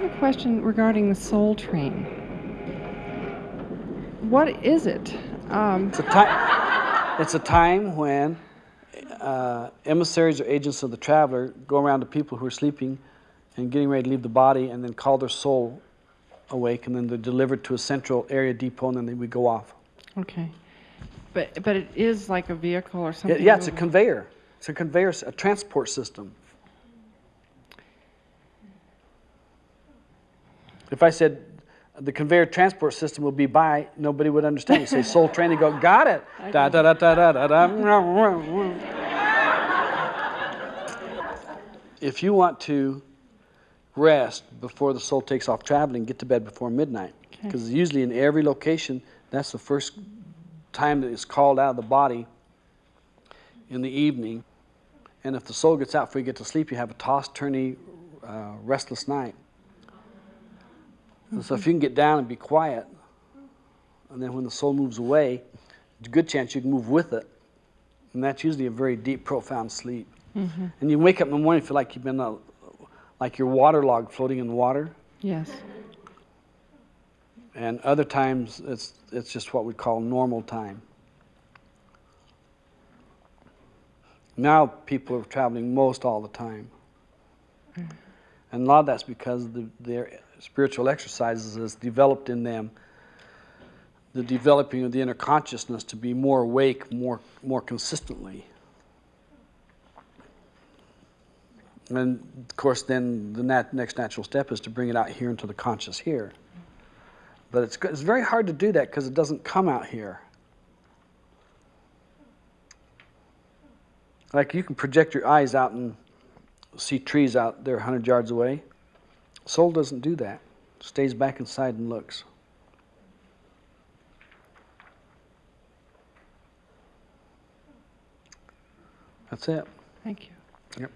have a question regarding the soul train. What is it? Um, It's a time. It's a time when uh, emissaries or agents of the traveler go around to people who are sleeping and getting ready to leave the body, and then call their soul awake, and then they're delivered to a central area depot, and then they, we go off. okay. But, but it is like a vehicle or something? yeah, it's a conveyor. It's a conveyor, a transport system. If I said the conveyor transport system will be by, nobody would understand. You say soul train, they go, got it. Da, da, da, da, da, da, da. If you want to rest before the soul takes off traveling, get to bed before midnight. Okay. Because usually in every location, that's the first time that it's called out of the body in the evening. And if the soul gets out before you get to sleep, you have a toss, turny, uh, restless night. And so if you can get down and be quiet, and then when the soul moves away, there's a good chance you can move with it. And that's usually a very deep, profound sleep. And you wake up in the morning, feel like you've been, uh, like you're waterlogged, floating in the water. Yes. And other times, it's, it's just what we call normal time. Now people are traveling most all the time. And a lot of that's because the, their spiritual exercises has developed in them the developing of the inner consciousness to be more awake more, more consistently. And of course, then the nat- next natural step is to bring it out here into the conscious here. But it's, it's very hard to do that because it doesn't come out here. Like you can project your eyes out and see trees out there 100 yards away. Soul doesn't do that. Stays back inside and looks. That's it. Thank you. Yep.